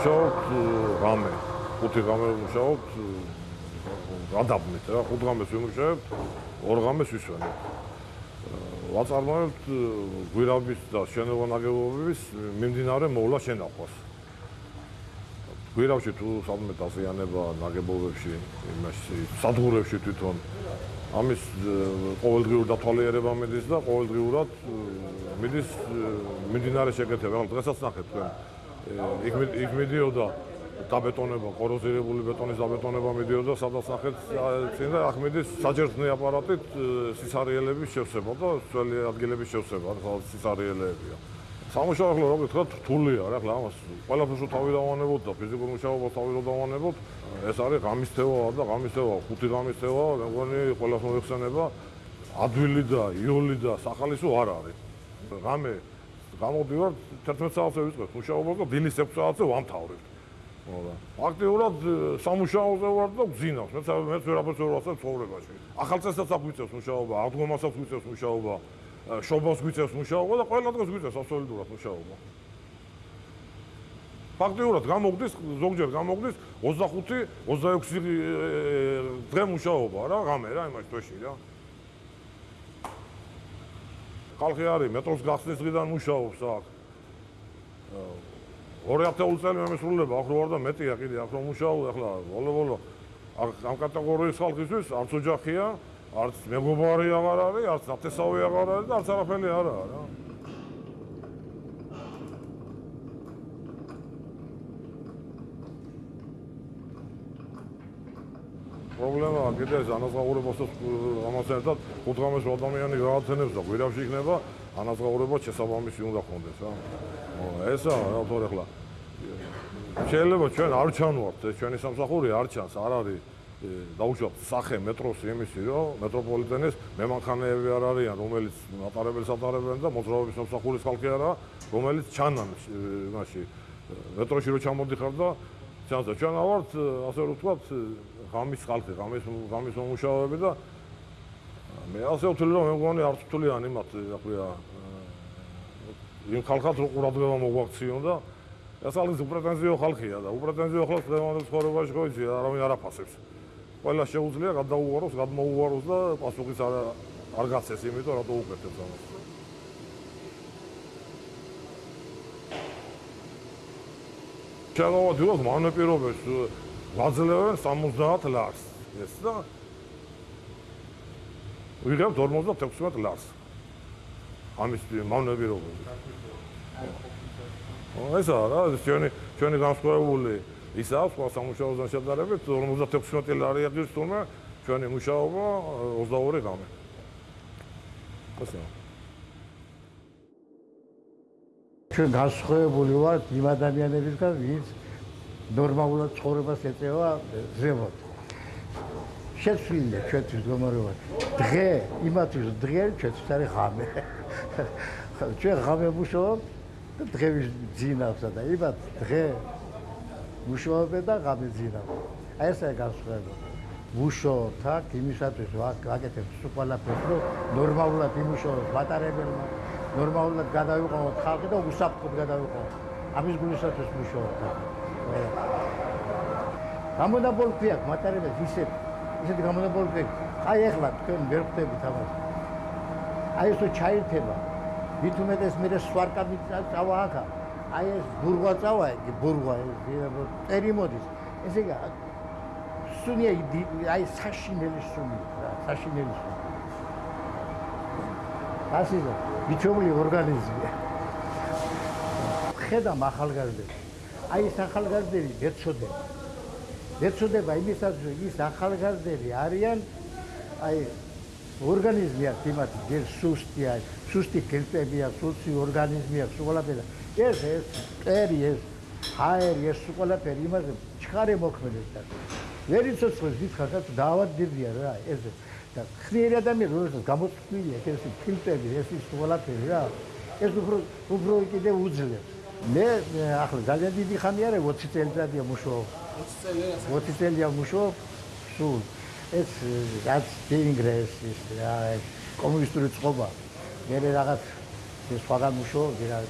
ვიმუშაობთ რამე. ხუთი რამე ვიმუშაობთ გადაბმით რა, ხუთ რამეს ვიმუშაობთ, ორ რამეს ვისვენებთ. ვაწარმოებთ გვირაბის და შენობა ნაგებობების მიმდინარე მოვლა შენახვას. გვირავში თუ სამე დაზიანება ნაგებობებში, იმაში სადგურებში თვითონ ამის ყოველდღიურ დათვალიერება მიდის და ყოველდღიურად მიდის მიმდინარე შეკეთება. დღესაც ნახეთ თქვენ იქ მიდიოდა დაბეტონება, კოროზირებული ბეტონის დაბეტონება მიდიოდა, სადაც ნახეთ წინ და ახმედის საჯერწნე აპარატით სიცარიელების შევსება და ძველი ადგილების შევსება, სადაც სიცარიელებია. სამუშაო ახლა როგორ თქვა რთულია რა ახლა ამას ყველაფერს თავი დავანებოთ და ფიზიკურ მუშაობას თავი რო დავანებოთ ეს არის ღამის თევა და ღამის თევა ხუთი ღამის თევა მე მგონი ყველას მოიხსენება ადვილი და იოლი და სახალისო არ არის ღამე გამოდივარ 11 საათზე ვიწყებ მუშაობას და დილის 6 საათზე ვამთავრებ მოდა აქტიურად სამუშაოზე ვარ და გძინავს. მე მეც ვერაფერს ვერ ვასწავლ ცხოვრებაში. ახალ წესსაც აგვიწევს მუშაობა აღდგომასაც გვიწევს მუშაობა შობას გვიწევს მუშაობა და ყველა დღეს გვიწევს აბსოლუტურად მუშაობა. ფაქტიურად გამოგდის ზოგჯერ გამოგდის 25 26 დღე მუშაობა რა ღამე რა იმაში თვეში რა. ხალხი არის მეტროს გახსნის დღიდან მუშაობს აქ. 2000 წელი მემსრულება ახლა ვარ და მეტია კიდე ახლა მუშაობ ახლა ბოლო ბოლო ამ კატეგორიის ხალხისთვის არც ოჯახია არც მეგობარი აღარ არის, არც ნათესავი აღარ არის და არც არაფერი არ არის რა. პრობლემაა კიდე ანაზღაურებასაც ამას ერთად ხუთღამეს ადამიანი გააცენებს და გვირავში იქნება ანაზღაურება შესაბამისი უნდა ხონდეს რა. ესა რა თქო ახლა შეიძლება ჩვენ არ ჩანვართ ეს ჩვენი სამსახური არ ჩანს არ არის დაუშვათ სახე მეტროს იმისი რომ მეტროპოლიტენის მემანხანეები არ არიან რომელიც აპარებელს ატარებენ და მოძრაობის სამსახურის ხალხი არა რომელიც ჩანან იმაში მეტროში რო ჩამოდიხარ და ჩანს და ჩვენ ავართ ასე რომ ვთქვათ ღამის ხალხი ღამის ღამის მომუშავეები და მე ასე ვთვლი რომ მე მგონი არც ვთვლიან იმათ აკვია იმ ხალხად რო ყურადღება მოგვაქციონ და ეს არის უპრეტენზიო ხალხია და უპრეტენზიო ხალხს დღევანდელ ცხოვრებაში ხო იცი არავინ არ აფასებს ყველა შეუძლია გადაუვაროს, გადმოუვაროს და პასუხის არ არ გაცეს, იმიტომ რატო უკეთებს ამას. ჩალოვა დილოს ვაძლევენ 70 ლარს. ეს და ვიღებ 56 ლარს. ამის მანეპირობები. ესა რა, ჩვენი ჩვენი განსხვავებული ის აქვს სხვა სამუშაოსთან შედარებით 56 ლარი აღდის თუმცა ჩვენი მუშაობა 22 გამე. ასე. ჩვენ განსხვავებული ვართ იმ ადამიანებისგან, ვინც ნორმალურად ცხოვრებას ეწევა ზემოთ. შეცვლილია ჩვენთვის გომარობა. დღე იმათვის დღე ჩვენთვის არის ღამე. ჩვენ ღამე მუშაობ და დღე ვიძინავსა და იმათ დღე მუშაობენ და გამიძინავ. აი ესაა განსხვავება. მუშაობთ აქ იმისათვის ვაკეთებ სულ ყველაფერს, რომ ნორმალურად იმუშაოს მატარებელმა, ნორმალურად გადავიყავოთ ხალხი და უსაფრთხოდ გადავიყავოთ. ამის გულისათვის მუშაობთ. გამონაბოლქვი აქვს მატარებელს ისეთ ისეთი გამონაბოლქვი. აი ეხლა თქვენ ვერ ხვდებით ამას. აი ეს ჩაირთება. მით უმეტეს მე სვარკაბი წავა აქა. აი ეს ბურღვა წავა იგი ბურღვა წერი მოდის ესე იგი სუნია აი საშინელი სუნი რა საშინელი სუნი ასიზა ბიჩობლი ორგანიზმია ხედა ახალგაზრდები აი ეს ახალგაზრდები ეცოდება ეცოდება იმისაც რომ ის ახალგაზრდები არიან აი ორგანიზმი აქვს იმათ ჯერ სუსტია სუსტი კელპებია სუსტი ორგანიზმია სულაპედა ეს ეს წერი ეს ჰაერი ეს ყველაფერი იმაზე ჩხარე მოქმედებს და ვერ იცოცხლებს დიდხანს დაავადდებიან რა ეს და ხნიერი ადამიანი როდესაც გამოწვილია ეს ფილტრები ეს ის ყველაფერი რა ეს უფრო უფრო კიდე უძლებს მე ახლა ძალიან დიდი ხანი არა 20 წელიწადია მუშაობ 20 წელია 20 წელია მუშაობ სულ ეს რაც ინგრესის რა კომუნისტური წყობა მე რაღაც სხვაგან მუშაობ რა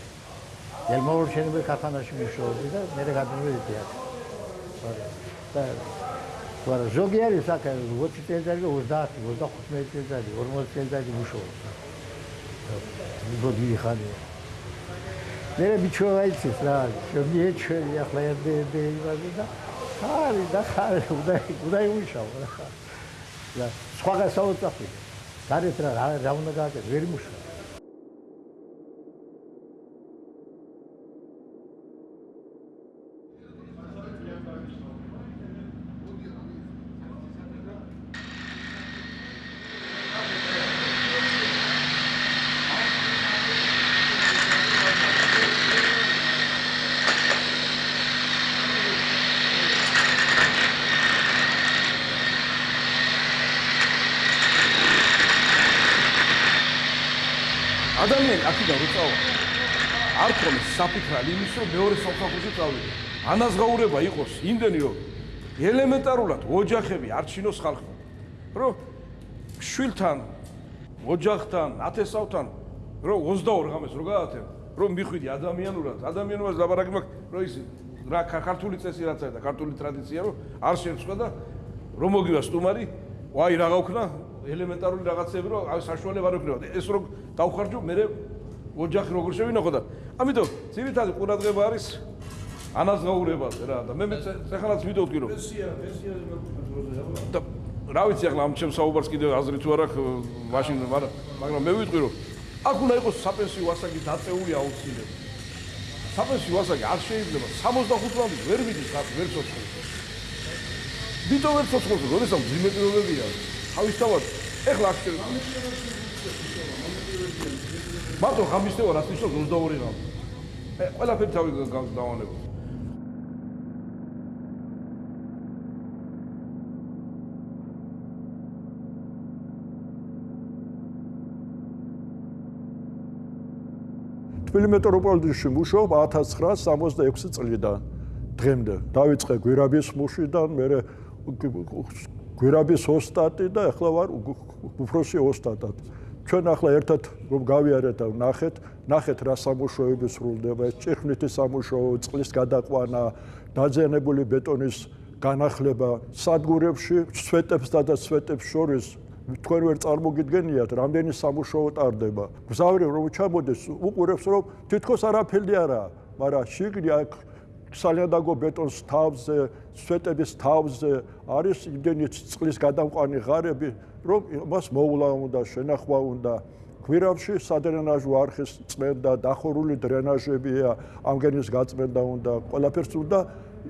ელმოურჩენები ქარხანაში მუშაობდი და მე გადმოვედი აქ. და ვარა ზოგი არის აქ 20 წელიწადი 30 35 წელიწადი 40 წელიწადი მუშაობს. მოდი ხანია. მე ბიჭო აიცის რა, შემი ეჩვენი ახლა ერდე ერდე იმაზე და ხარი და ხარი უნდა უნდა იმუშაო რა. და სხვა გასაოცარი. გარეთ რა რა უნდა გააკეთო, ვერ იმუშაო. ადამიანი აქედან რო წავა არ ქონეს იმის რომ მეორე სამსახურში წავიდე ანაზღაურება იყოს იმდენი რომ ელემენტარულად ოჯახები არ ჩინოს ხალხი რომ შვილთან ოჯახთან ათესავთან რომ 22 ღამეს რო გაათენ რომ მიხვიდი ადამიანურად ადამიანობას ლაბარაკი მაქვს რომ ის რა ქართული წესი რაც არის და ქართული ტრადიცია რომ არ შეცვლა და რომ მოგივა სტუმარი ვაი რა გავქნა ელემენტარული რაღაცები რომ აი საშუალება არ ექნება. ეს რო დავხარჯო მე ოჯახი როგორ შევინახო და ამიტომ ძირითადად ყურადღება არის ანაზღაურებაზე რა და მე მე ეხლაც ვიდეოთქი რომ და რა ვიცი ახლა ამ ჩემს საუბარს კიდე აზრი თუ არა მაშინ მაგრამ მე ვიტყვი რომ აქ უნდა იყოს საპენსიო ასაკი დაწეული აუცილებლად საპენსიო ასაკი არ შეიძლება 65 წლამდე ვერ მიდის აქ ვერ ცოცხლებს ვიტო ვერ ცოცხლებს როდესაც ძიმე პირობებია თავისთავად ეხლა აქ მარტო ხამისთევა რაც ნიშნავს 22 ღამე. ყველაფერი თავი გავანებო. თბილი მეტროპოლიტენში მუშაობ 1966 წლიდან დღემდე. დაიწყე გვირაბის მუშიდან, მე გვირაბის ოსტატი და ახლა ვარ უფროსი ოსტატად. ჩვენ ახლა ერთად რომ გავიარეთ და ნახეთ, ნახეთ რა სამუშაოები სრულდება, ჭირხნითი სამუშაო, წყლის გადაყვანა, დაძენებული ბეტონის განახლება სადგურებში, სვეტებსა და სვეტებს შორის თქვენ ვერ წარმოგიდგენიათ, რამდენი სამუშაო ტარდება. გზავრი რომ ჩამოდეს, უყურებს რომ თითქოს არაფერი არა, მაგრამ შიგნი აქ სალიანდაგო ბეტონს თავზე, სვეტების თავზე არის იმდენი წყლის გადამყვანი ღარები, რომ მას მოულა უნდა, შენახვა უნდა. გვირავში სადრენაჟო არხის წმენდა, დახურული დრენაჟებია, ამგენის გაწმენდა უნდა, ყველაფერს უნდა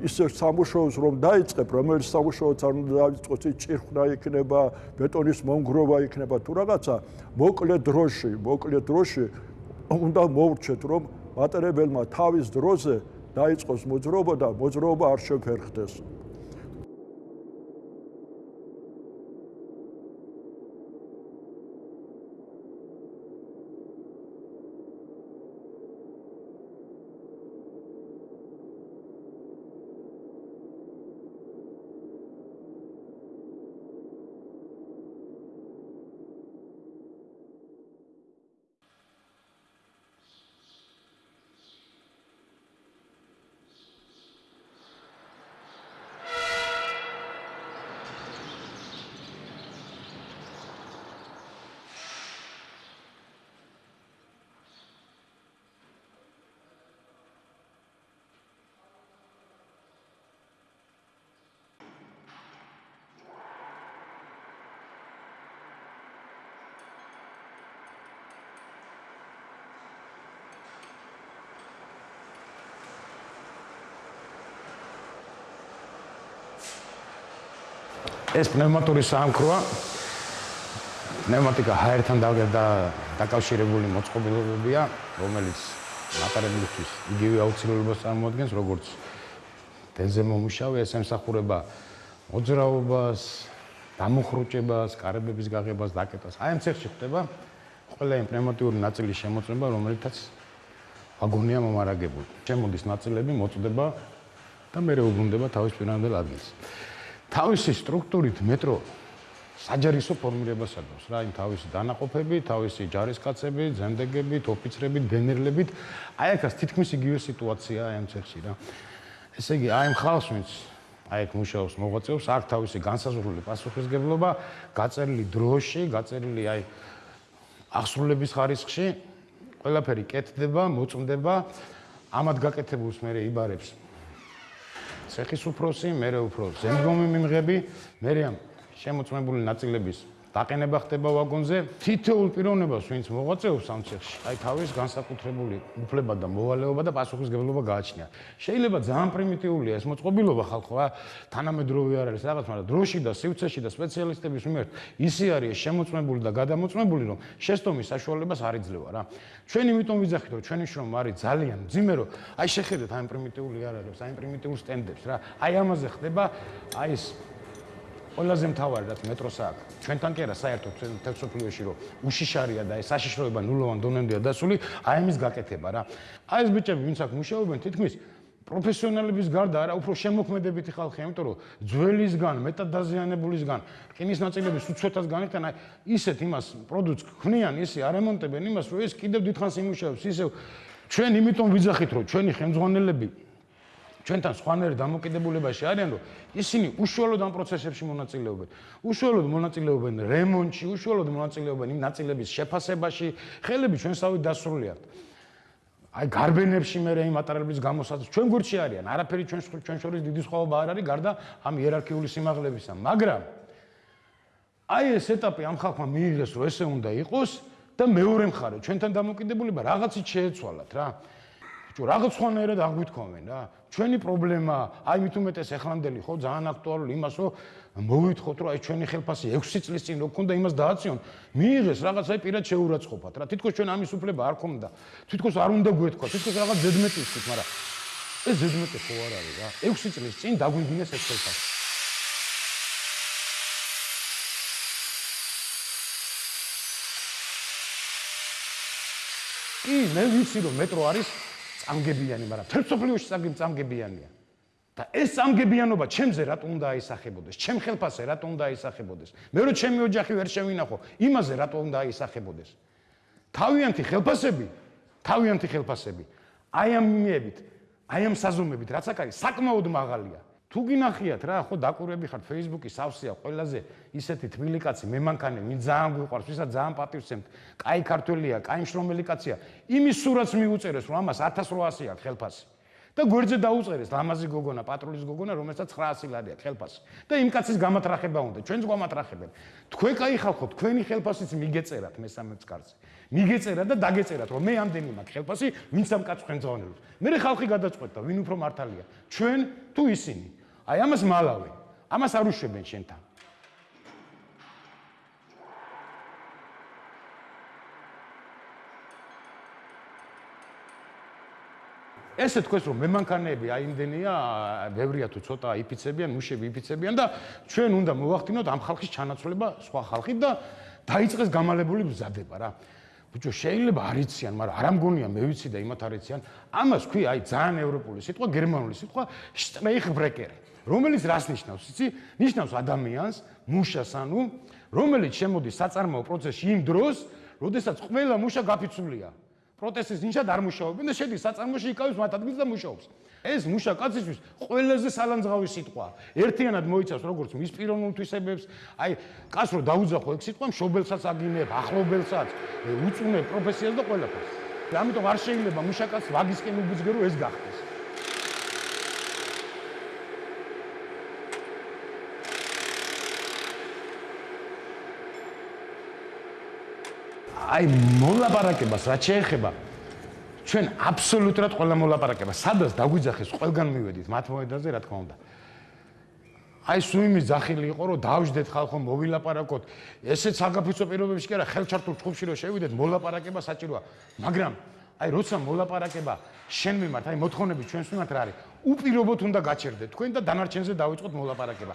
ისე სამუშაოს რომ დაიწყებ, რომელიც სამუშაოც არ უნდა დაიწყოს, ჭირხნა იქნება, ბეტონის მონგროვა იქნება თუ რაღაცა, მოკლე დროში, მოკლე დროში უნდა მოურჩეთ, რომ მატარებელმა თავის დროზე დაიწყოს მოძრობა და მოძრობა არ შეფერხდეს. ეს პნევმატური საამქროა პნევმატიკა ჰაერთან დაკავშირებული მოწყობილობებია რომელიც მატარებლისთვის იგივე აუცილებლობას წარმოადგენს როგორც დენზე მომუშავე ეს ემსახურება მოძრაობას დამოხრუჭებას კარებების გაღებას დაკეტას. აი ამ ცეხში ხდება ყველა იმ პნევმატიური ნაწილის შემოწმება რომელთაც ვაგონია მომარაგებული. შემოდის ნაწილები მოწდება და მეორე უბრუნდება თავის პირამდელ ადგილს თავისი სტრუქტურით მეტრო საჯარისო ფორმირებას აკეთებს რა, იმ თავისი დანაყოფები, თავისი ჯარისკაცები, ზემდეგები, ოფიცრები, გენერლები. აი ახაც თითქმის იგივე სიტუაციაა ამ ცეხში რა. ესე იგი, აი ამ ხალხს ვინც აი აქ მუშაობს მოღვაწეობს, აქ თავისი განსაზღვრული პასუხისგებლობა, გაწერილი დროში, გაწერილი აი აღსრულების ხარისხში, ყველაფერი კეთდება, მოწმდება, ამად გაკეთებულს მე იბარებს ცეხის უფროსი, მე უფრო ზემდგომი მიმღები, მე ამ შემოწმებული ნაწილების დაყენება ხდება ვაგონზე თითოეულ პიროვნებას ვინც მოღვაწეობს ამ ცეხში აი თავის განსაკუთრებული უფლება და მოვალეობა და პასუხისგებლობა გააჩნია. შეიძლება ძალიან პრიმიტიულია ეს მოწყობილობა ხალხო რა. თანამედროვე არ არის რაღაც მაგრამ დროში და სივრცეში და სპეციალისტების მიმართ ისი არის შემოწმებული და გადამოწმებული რომ შეცდომის საშუალებას არ იძლევა რა. ჩვენ იმიტომ ვიძახით რომ ჩვენი შრომა არის ძალიან ძიმე რომ აი შეხედეთ აი პრიმიტიული არ არის აი პრიმიტიულ სტენდებს რა. აი ამაზე ხდება აი ეს ყველაზე მთავარი რაც მეტროს აქვს. ჩვენთან კი არა საერთოდ თეთრსოფლიოში რომ უშიშარია და ეს საშიშროება ნულოვან დონემდეა დასული აი ამის გაკეთება რა. აი ეს ბიჭები ვინც აქ მუშაობენ თითქმის პროფესიონალების გარდა არა უფრო შემოქმედებითი ხალხია იმიტომ რომ ძველისგან მეტადაზიანებულისგან რკინის ნაწილების უცოტას განიხთან აი ისეთ იმას პროდუქტს ქმნიან ისე არემონტებენ იმას რომ ეს კიდევ დიდხანს იმუშავებს. ისევ ჩვენ იმიტომ ვიძახით რომ ჩვენი ხელმძღვანელები ჩვენთან სხვანაირ დამოკიდებულებაში არიან, რომ ისინი უშუალოდ ამ პროცესებში მონაწილეობენ. უშუალოდ მონაწილეობენ რემონტში, უშუალოდ მონაწილეობენ იმ ნაწილების შეფასებაში, ხელები ჩვენსავით დასრულიათ. აი გარბენებში მე რა იმ მატარებლების გამოსած ჩვენ გვერდში არიან, არაფერი ჩვენ ჩვენ შორის დიდი სხვაობა არ არის გარდა ამ იერარქიული სიმაღლებისა, მაგრამ აი ეს ეტაპი ამ ხალხმა მიიღეს, რომ ესე უნდა იყოს და მეორე მხარე, ჩვენთან დამოკიდებულება რაღაცით შეეცვალათ რა. ბიჭო, რაღაც სხვანაირად აღვითქვამენ რა. ჩვენი პრობლემა, აი მით უმეტეს ეხლანდელი ხო ძალიან აქტუალური იმას, რომ მოვითხოვთ, რომ აი ჩვენი ხელფასი 6 წლის წინ რო ქონდა იმას დააციონ, მიიღეს რაღაც აი პირად შეურაცხყოფათ რა. თითქოს ჩვენ ამის უფლება არ ქონდა. თითქოს არ უნდა გვეთქვა, თითქოს რაღაც ზედმეტი ისეთ, მაგრამ ეს ზედმეტი ხო არ არის რა. 6 წლის წინ დაგვიგინეს ეს ხელფასი. კი, მე ვიცი რომ მეტრო არის წამგებიანი, მაგრამ თერცოფლიოში წამგებიანია. და ეს წამგებიანობა ჩემზე რატომ უნდა აისახებოდეს? ჩემ ხელფასზე რატომ უნდა აისახებოდეს? მე რო ჩემი ოჯახი ვერ შევინახო, იმაზე რატომ უნდა აისახებოდეს? თავიანთი ხელფასები, თავიანთი ხელფასები. აი ამ მიებით, აი ამ საზომებით, რაც აქ არის, საკმაოდ მაღალია. თუ გინახიათ რა, ხო დაკურები ხართ Facebook-ის ავსია ყველაზე ისეთი თბილი კაცი, მე მანქანე, მინ ძალიან გვიყვარს, ვისაც ძალიან პატივს სცემთ. კაი ქართველია, კაი შრომელი კაცია. იმის სურათს მიუწერეს, რომ ამას 1800 აქვს ხელფასი. და გვერდზე დაუწერეს ლამაზი გოგონა, პატრულის გოგონა, რომელსაც 900 ლარი აქვს ხელფასი. და იმ კაცის გამატრახება უნდა, ჩვენს გვამატრახებენ. თქვენ კაი ხალხო, თქვენი ხელფასიც მიგეწერათ მესამე წკარზე. მიგეწერა და დაგეწერათ, რომ მე ამდენი მაქვს ხელფასი, ვინც ამ კაცს ხვენძავნებს. მე ხალხი გადაწყვეტდა, ვინ უფრო მართალია. ჩვენ თუ ისინი. აი ამას მალავე. ამას არ უშვებენ შენთან. ესე თქვენ რომ მემანქანეები აი იმდენია, ბევრია თუ ცოტა იფიცებიან, მუშები იფიცებიან და ჩვენ უნდა მოვახდინოთ ამ ხალხის ჩანაცვლება სხვა ხალხით და დაიწყეს გამალებული მზადება რა. ბიჭო, შეიძლება არ იციან, მაგრამ არ ამგონია მე ვიცი და იმათ არ იციან. ამას ქვი აი ძალიან ევროპული სიტყვა, გერმანული სიტყვა შტრეიხბრეკერი. რომელიც რას ნიშნავს, იცი? ნიშნავს ადამიანს, მუშას ანუ, რომელიც შემოდის საწარმოო პროცესში იმ დროს, როდესაც ყველა მუშა გაფიცულია. პროტესტის ნიშნად არ მუშაობენ და შედის საწარმოში იკავებს მათ ადგილს და მუშაობს. ეს მუშა კაცისთვის ყველაზე სალანძღავი სიტყვა. ერთიანად მოიცავს როგორც მის პიროვნულ თვისებებს, აი, კაც რო დაუძახო ეგ სიტყვა მშობელსაც აგინებ, ახლობელსაც, უწუნებ პროფესიას და ყველაფერს. ამიტომ არ შეიძლება მუშაკაც ვაგისკენ უბიძგერო ეს გახდეს. აი მოლაპარაკებას რაც შეეხება ჩვენ აბსოლუტურად ყველა მოლაპარაკება სადაც დაგვიძახეს ყველგან მივედით მათ მოედაზე რა თქმა უნდა. აი სუიმის ძახილი იყო რომ დავждეთ ხალხო მოვილაპარაკოთ. ესეც საგაფიცო პირობებში კი არა ხელჩართულ ჯგუფში რომ შევიდეთ მოლაპარაკება საჭიროა. მაგრამ აი როცა მოლაპარაკება შენ მიმართ აი მოთხოვნები ჩვენს მიმართ რა არის? უპირობოდ უნდა გაჩერდეთ თქვენ და დანარჩენზე დავიწყოთ მოლაპარაკება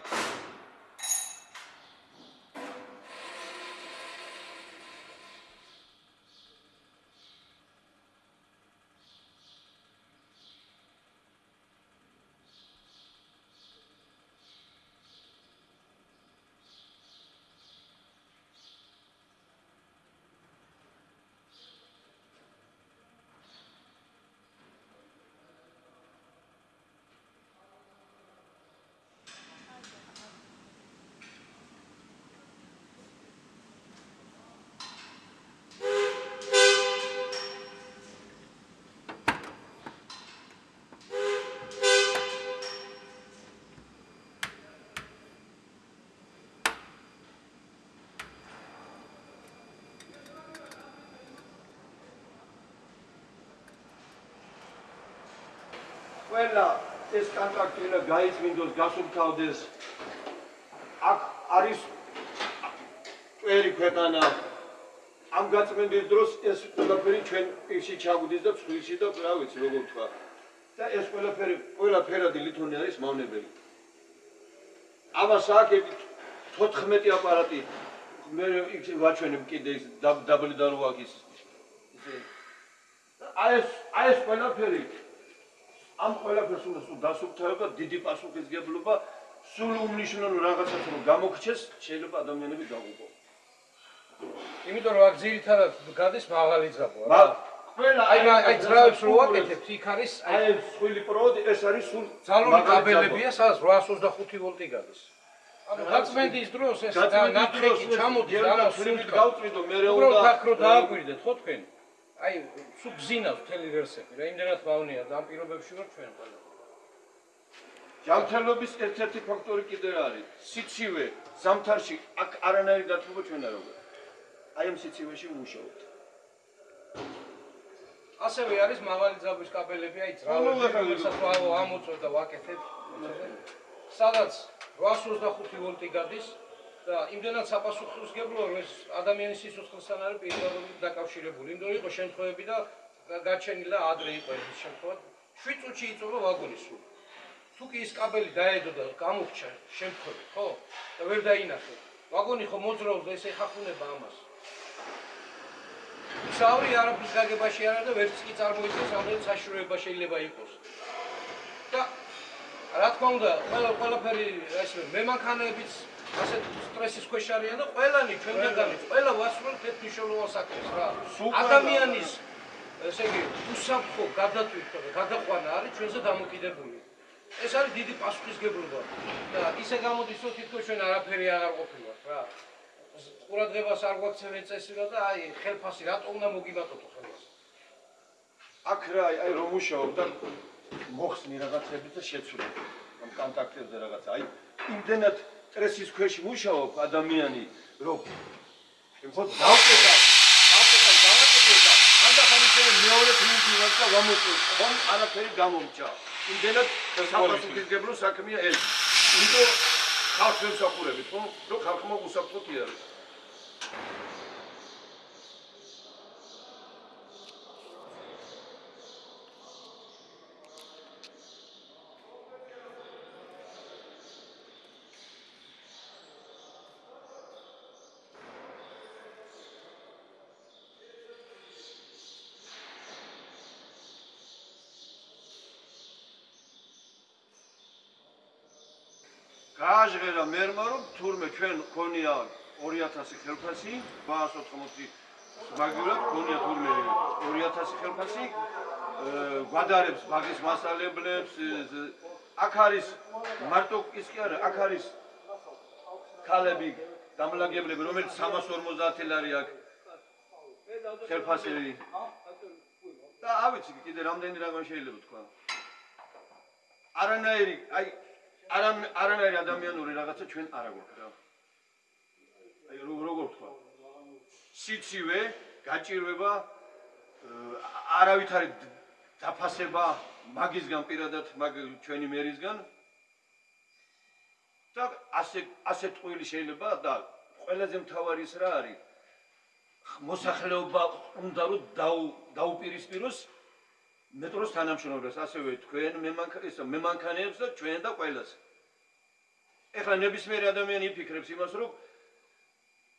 ყველა ეს კონტრაქტი რა გაიწმინდოს, გასუფთავდეს. აქ არის წვერი ქვეყანა. ამ გაწმენდის დროს ეს ყველაფერი ჩვენ პირში ჩაგვდის და ცხვირში და რა ვიცი როგორ თქვა. და ეს ყველაფერი ყველაფერადი ლითონი არის მავნებელი. ამას აკეთებ 14 აპარატი მე იქ ვაჩვენებ კიდე ის დაბლი და რო აქ ის ეს აი ეს ყველაფერი ამ ყველაფერს უნდა სულ დასუფთავება დიდი პასუხისგებლობა სულ უმნიშვნელო რაღაცას რომ გამოგჩეს შეიძლება ადამიანები გაუყო იმიტომ რომ აქ ძირითადად გადის მაღალი ძაბვა რა. ყველა აი აი ძრავებს რო ვაკეთებთ, იქ არის აი აი ეს სხვილი პროდი ეს არის სულ ძალული მაგარი კაბელებია, სადაც 825 ვოლტი გადის. ანუ გაწმენდის დროს ეს ნაფხი ჩამოდის და სულით გავწმინდო მე რა უბრალოდ უნდა აქ რო დააკვირდეთ ხო თქვენ? აი სულ გზინავს მთელი ვერსები რა, იმდენად მავნია და ამ პირობებში ვარ ჩვენ ყველა. ჯანმრთელობის ერთ-ერთი ფაქტორი კიდე არის. სიცივე ზამთარში აქ არანაირი დათბობა ჩვენ არ ვიღებთ აი ამ სიცივეში ვმუშაობთ ასევე არის მაღალი ძაბვის კაბელები, აი ძრავები, ვაო ამოწევ და ვაკეთებ. სადაც 825 ვოლტი გადის იმდენად საპასუხისგებლოა რომ ეს ადამიანის სიცოცხლესთან არის პირდაპირ დაკავშირებული. იმდენ იყო შემთხვევები და გაჩენილა ადრე იყო ეს შემთხვევა. 7 წუთში იწובה ვაგონის სულ. თუ კი ის კაბელი დაედო და გამოფჩა შემთხვევი, ხო? და ვერ დაინახე. ვაგონი ხო მოძრაობდა, ესე ხახუნება ამას. ისავრი არაფრის გაგებაში არა და ვერც კი წარმოიდგენს რამდენი საშუალება შეიძლება იყოს. და რა თქმა უნდა, ყველა ყველაფერი, ასე მე მანქანებიც ასე სტრესის ქვეშ არიან და ყველანი ჩვენგანից ყველა ვასრულებთ ერთ მნიშვნელოვან საქმეს რა. ადამიანის ესე იგი უსაფრთხო გადატვირთვა და გადაყვანა არის ჩვენზე დამოკიდებული. ეს არის დიდი პასუხისგებლობა და ისე გამოდის რომ თითქოს ჩვენ არაფერი აღარ ყოფილვართ რა. ყურადღებას არ გვაქცევენ წესილა და აი ხელფასი რატო უნდა მოგიბატოთ ხელფასი? აქ რა აი რომ მუშაობ და მოხსნი რაღაცები და შეცვლები ამ კონტაქტებზე რაღაცა აი იმდენად სტრესის ქვეშ მუშაობ ადამიანი რომ ხო დავკეტა დავკეტა დავკეტა ანდახან ისე მეორე თვინი ვარსა გამოწევ ხომ არაფერი გამომჭა. იმდენად საფასუხისგებლო საქმეა ეს იმიტომ ხალხს ვსახურებით ხო? რომ ხალხმა უსაფრთხოთი არის გააჟღერა მერმა რომ თურმე ჩვენ ქონია 2000 ხელფასი 880 მაგივრად ქონია თურმე 2000 ხელფასი გვადარებს ბაგის მასალებლებს აქ არის მარტო ის კი არა აქ არის ქალები დამლაგებლები რომელიც 350 ლარი აქვს ხელფასები და ავიცი კიდე რამდენი რამე შეიძლება თქვა? არანაირი აი არამ არანაირი ადამიანური რაღაცა ჩვენ არ აგვაქვს რა. აი რო როგორ თქვა. სიცივე, გაჭირვება, არავითარი დაფასება მაგისგან პირადად მაგ ჩვენი მერისგან და ასე ასე ტყუილი შეიძლება და ყველაზე მთავარი ის რა არის მოსახლეობა უნდა რომ დაუ დაუპირისპიროს მეტროს თანამშრომლებს, ასევე თქვენ მემანქანებს, მემანქანეებს და ჩვენ და ყველას. ეხლა ნებისმიერი ადამიანი იფიქრებს იმას, რომ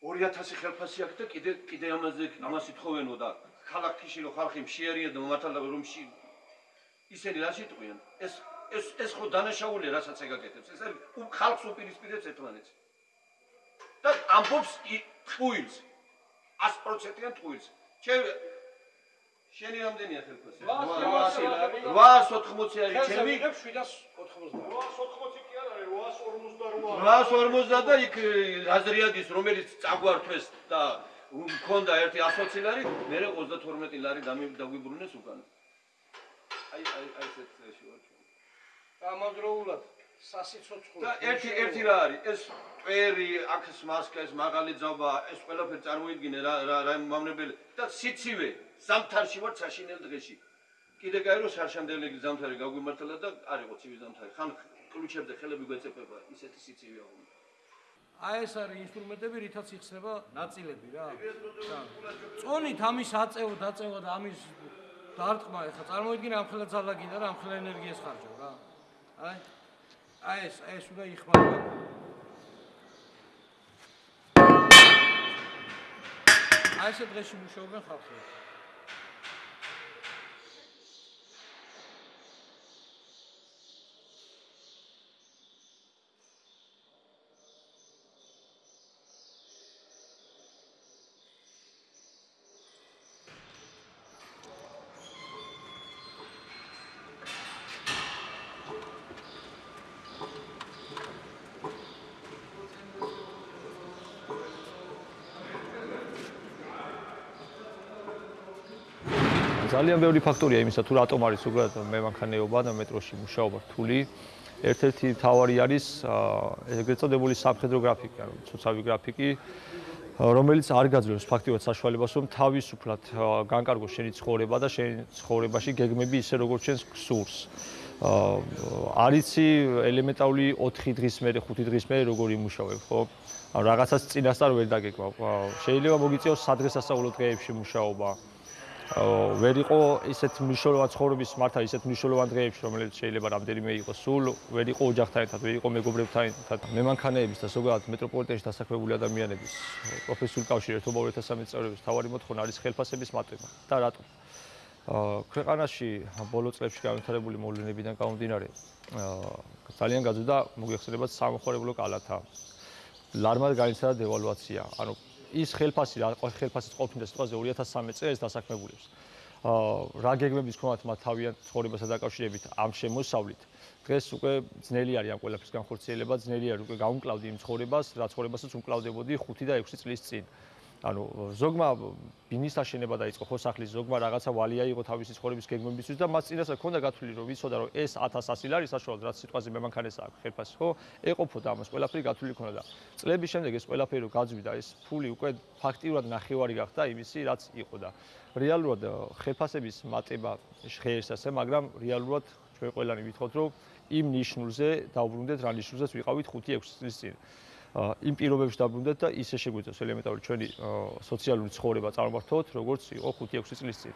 2000 ხელფასი აქვს და კიდე კიდე ამაზე ამას ითხოვენო და ქალაქში რომ ხალხი მშიერია და მომართალდა რომ მში ისინი რა შეტყვიან? ეს ეს ეს ხო დანაშაულია, რასაც ეგაკეთებს. ეს არის ხალხს უპირისპირებს ერთმანეთს. და ამბობს ტყუილს. 100%-იან ტყუილს. ჩემ შენი რამდენია ხელფასი? 880 არის ჩემი 780. 850 და იქ აზრიადის რომელიც წაგვართვეს და მქონდა ერთი 120 ლარი, მე 32 ლარი დაგვიბრუნეს უკან. აი აი აი ესეთ წეში ვარ ჩვენ. ამავდროულად სასიცოცხლო და ერთი ერთი რა არის? ეს წვერი, აქს მასკა, ეს მაღალი ძაბა, ეს ყველაფერი წარმოიდგინე რა რა რა მავნებელი და სიცივე, ზამთარში ვარ საშინელ დღეში. კიდე კაი რომ საშანდელი ზამთარი გაგვიმართლა და არისო ცივი ზამთარი. ხან კლუჩებზე ხელები გვეწეპება ისეთი სიცივე აქვს. აი ეს არის ინსტრუმენტები, რითაც იხსნება ნაწილები რა. წონით ამის აწეო, დაწევა და ამის დარტყმა ეხა წარმოიდგინე ამხელა ძალაგინდა რა, ამხელა ენერგიას ხარჯავ რა. აი აი ეს ეს უნდა იხმარება. აი ეს დღეში მუშაობენ ხალხი. ძალიან ბევრი ფაქტორია იმისა თუ რატომ არის უბრალოდ მემანქანეობა და მეტროში მუშაობა რთული. ერთ-ერთი თავარი არის ეგრეთ წოდებული სამხედრო გრაფიკი, ანუ ცოცავი გრაფიკი, რომელიც არ გაძლევს ფაქტიურად საშუალებას, რომ თავისუფლად განკარგო შენი ცხოვრება და შენ ცხოვრებაში გეგმები ისე როგორც შენ გსურს. არიცი ელემენტარული 4 დღის მერე, 5 დღის მერე როგორ იმუშავებ, ხო? რაღაცას წინასწარ ვერ დაგეკვა. შეიძლება მოგიწიოს სადღესასწაულო დღეებში მუშაობა. ვერ იყო ისეთ მნიშვნელოვან ცხოვრების მართა ისეთ მნიშვნელოვან დღეებში რომელიც შეიძლება რამდენიმე იყოს სულ ვერ იყო ოჯახთან ერთად ვერ იყო მეგობრებთან ერთად მემანქანეების და ზოგადად მეტროპოლიტენში დასაქმებული ადამიანების პროფესიული კავშირი ერთობა 2013 წევრების თავარი მოთხოვნა არის ხელფასების მატება. და რატო? ქვეყანაში ბოლო წლებში განვითარებული მოვლენებიდან გამომდინარე ძალიან გაძვიდა მოგეხსენებათ სამხარებლო კალათა. ლარმად განიცადა დევალვაცია ანუ ის ხელფასი რა ხელფასის ყოფნა სიტყვაზე 2013 წელს დასაქმებულებს. აა რა გეგმების ქონათ მათ თავიანთ ცხოვრებასთან დაკავშირებით ამ შემოსავლით. დღეს უკვე ძნელი არის ამ ყველაფრის განხორციელება, ძნელი არის უკვე გაუმკლავდი იმ ცხოვრებას, რა ცხოვრებასაც უმკლავდებოდი 5 და 6 წლის წინ. ანუ ზოგმა ბინის აშენება დაიწყო ხო სახლის ზოგმა რაღაცა ვალია იყო თავისი ცხოვრების გეგმებისთვის და მას წინასწარ ქონდა გათვლილი რომ ვიცოდა რომ ეს 1100 ლარი საშუალოდ რაც სიტყვაზე მემანქანეს აქვს ხელფასი ხო ეყოფოდა ამას ყველაფერი გათვლილი ქონდა და წლების შემდეგ ეს ყველაფერი რო გაძვიდა ეს ფული უკვე ფაქტიურად ნახევარი გახდა იმისი რაც იყო და რეალურად ხელფასების მატება ხერს ასე მაგრამ რეალურად ჩვენ ყველანი ვითხოვთ რომ იმ ნიშნულზე დავბრუნდეთ რა ნიშნულზეც ვიყავით 5-6 წლის წინ იმ პირობებში დაბრუნდეთ და ისე შეგვიძლია ელემენტარული ჩვენი სოციალური ცხოვრება წარმართოთ, როგორც იყო 5-6 წლის წინ.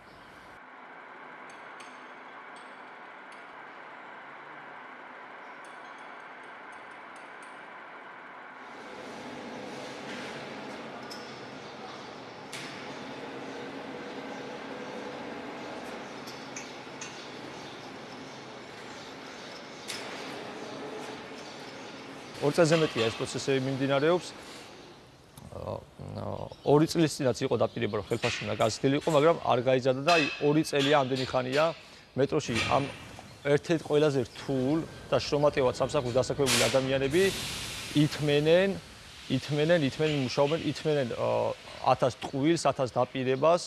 ორ წელზე მეტია ეს პროცესები მიმდინარეობს. ორი წლის წინაც იყო დაპირება რომ ხელფასში უნდა გაზრდილიყო, მაგრამ არ გაიზარდა და აი ორი წელია ამდენი ხანია მეტროში ამ ერთ-ერთ ყველაზე რთულ და შრომატევად სამსახურს დასაქმებული ადამიანები ითმენენ, ითმენენ, ითმენენ მუშაობენ, ითმენენ 1000 ტყუილს, 1000 დაპირებას.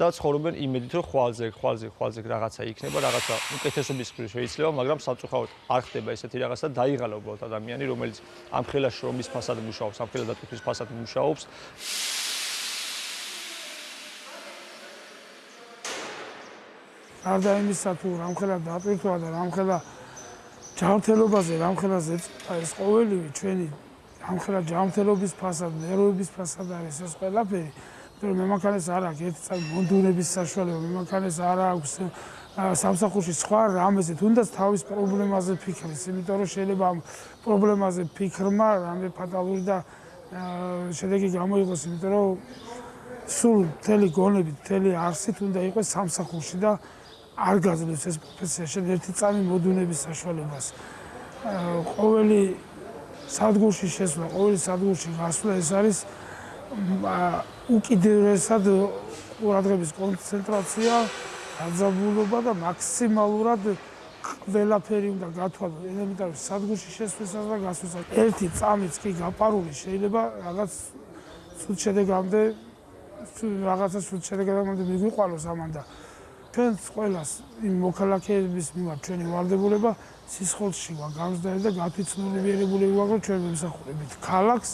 და ცხოვრობენ იმედით, რომ ხვალზე, ხვალზე, ხვალზე რაღაცა იქნება, რაღაცა უკეთესობის ხრი შეიძლება, მაგრამ სამწუხაროდ არ ხდება ესეთი რაღაცა, დაიღალა უბრალოდ ადამიანი, რომელიც ამ ხელა შრომის ფასად მუშაობს, ამ ხელა დატვირთვის ფასად მუშაობს. არდა იმისა თუ რამ ხელა დატვირთვა და რამ ხელა ჯანმრთელობაზე, რამ ხელა ეს ყოველივე ჩვენი რამ ხელა ჯანმრთელობის ფასად, ნერვების ფასად არის ეს ყველაფერი. რომ მემანქანეს არ აქვს ერთი წამი მონდუნების საშუალება, მემანქანეს არ აქვს სამსახურში სხვა რამეზე, თუნდაც თავის პრობლემაზე ფიქრის, იმიტომ რომ შეიძლება ამ პრობლემაზე ფიქრმა რამე ფატალური და შედეგი გამოიღოს, იმიტომ რომ სულ მთელი გონები, მთელი არსით უნდა იყოს სამსახურში და არ გაძლევს ეს პროფესია შენ ერთი წამი მონდუნების საშუალებას. ყოველი სადგურში შესვლა, ყოველი სადგურში გასვლა ეს არის უკიდურესად ყურადღების კონცენტრაცია, გაძაბულობა და მაქსიმალურად ყველაფერი უნდა გათვალო ელემენტარული სადგურში შესვლისას და გასვლისას. ერთი წამიც კი გაპარული შეიძლება რაღაც სულ შედეგამდე რაღაცა სულ შედეგამდე მიგვიყვანოს ამანდა. ჩვენ ყველას იმ მოქალაქეების მიმართ ჩვენი ვალდებულება სისხლში გამზდარი და გათვითცნობიერებული რომ ჩვენ მემსახურებით ქალაქს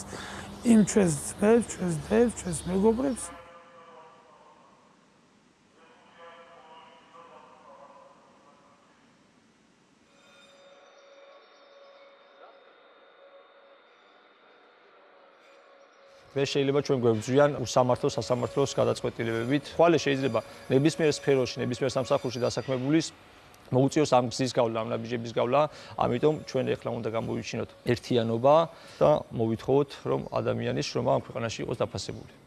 იმ ჩვენს ძმებს, ჩვენს დებს, ჩვენს მეგობრებს. მე შეიძლება ჩვენ გვებძვიან უსამართლო სასამართლოს გადაწყვეტილებებით. ხვალე შეიძლება ნებისმიერ სფეროში, ნებისმიერ სამსახურში დასაქმებულის მოუწიოს ამ გზის გავლა, ამ ნაბიჯების გავლა, ამიტომ ჩვენ ეხლა უნდა გამოვიჩინოთ ერთიანობა და მოვითხოვოთ, რომ ადამიანის შრომა ამ ქვეყანაში იყოს დაფასებული.